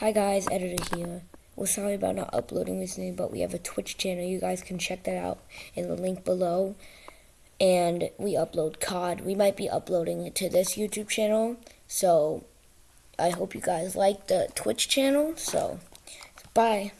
Hi guys, editor here. We're sorry about not uploading recently, but we have a Twitch channel. You guys can check that out in the link below. And we upload COD. We might be uploading it to this YouTube channel. So I hope you guys like the Twitch channel. So bye.